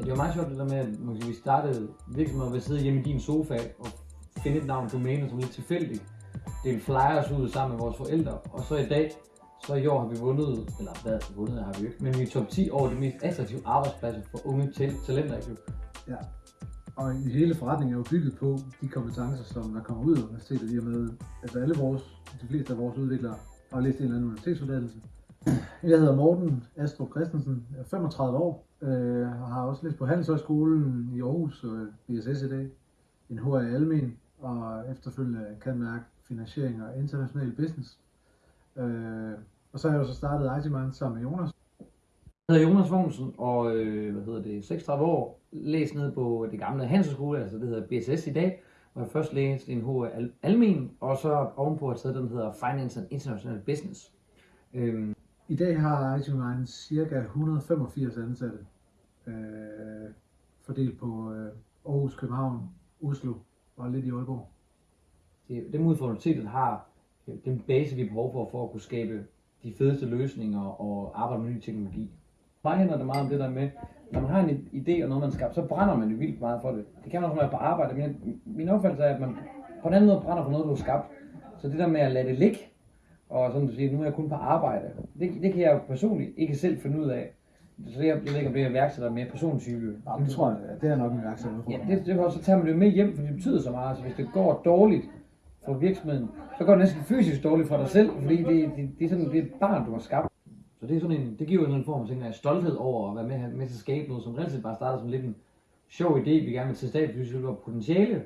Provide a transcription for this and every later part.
Ja, det var meget sjovt det der med, at man sige, vi startede virksomheden ved at sidde hjemme i din sofa og finde et navn domæne, som lidt tilfældigt. Dele flyers ud sammen med vores forældre, og så i dag, så i år har vi vundet, eller hvad, vundet har vi jo ikke, men vi er top 10 over de mest attraktive arbejdspladser for unge tal- talenter i. Ja. Og hele forretningen er jo bygget på de kompetencer, som der kommer ud af universitetet i og med, at alle vores, de fleste af vores udviklere har læst en eller anden universitetsuddannelse. Jeg hedder Morten Astrup Christensen, jeg er 35 år, øh, og har også læst på Handelshøjskolen i Aarhus øh, BSS i dag, en HR i Almen, og efterfølgende kan mærke finansiering og international business. Øh, og så har jeg jo så startet IT sammen med Jonas, Jeg hedder Jonas Vognsen, og øh, hvad hedder det, 36 år, læst ned på det gamle Handelshøjskole, altså det hedder BSS i dag, hvor jeg først læste en HR al- almen, og så ovenpå har taget den der hedder Finance and International Business. Øhm, i dag har IT Mind cirka 185 ansatte, øh, fordelt på øh, Aarhus, København, Oslo og lidt i Aalborg. det, det ud har den base, vi har behov for, for at kunne skabe de fedeste løsninger og arbejde med ny teknologi. Mig handler det meget om det der med, når man har en idé og noget, man skaber, så brænder man jo vildt meget for det. Det kan man også være på arbejde, men min opfattelse er, at man på en anden måde brænder for noget, du har skabt. Så det der med at lade det ligge, og sådan du siger, nu er jeg kun på arbejde, det, det kan jeg jo personligt ikke selv finde ud af. Så jeg, jeg ved ikke, om det er iværksætter mere persontype. Ja, det tror jeg, det er nok en iværksætter. Ja, det, det, så tager man det jo med hjem, for det betyder så meget. Så hvis det går dårligt for virksomheden, så går det næsten fysisk dårligt for dig selv, fordi det, det, det er sådan det er et barn, du har skabt. Så det, er sådan en, det giver jo en eller anden form for af stolthed over at være med, med til at skabe noget, som reelt set bare starter som lidt en sjov idé, vi gerne vil til stedet, fordi vi var potentiale,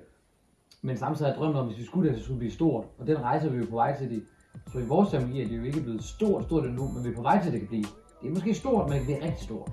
men samtidig har drømt om, hvis vi skulle det, så skulle det blive stort. Og den rejse er vi jo på vej til det. Så i vores terminologi er det jo ikke blevet stort, stort endnu, men vi er på vej til, at det kan blive. Det er måske stort, men det er rigtig stort.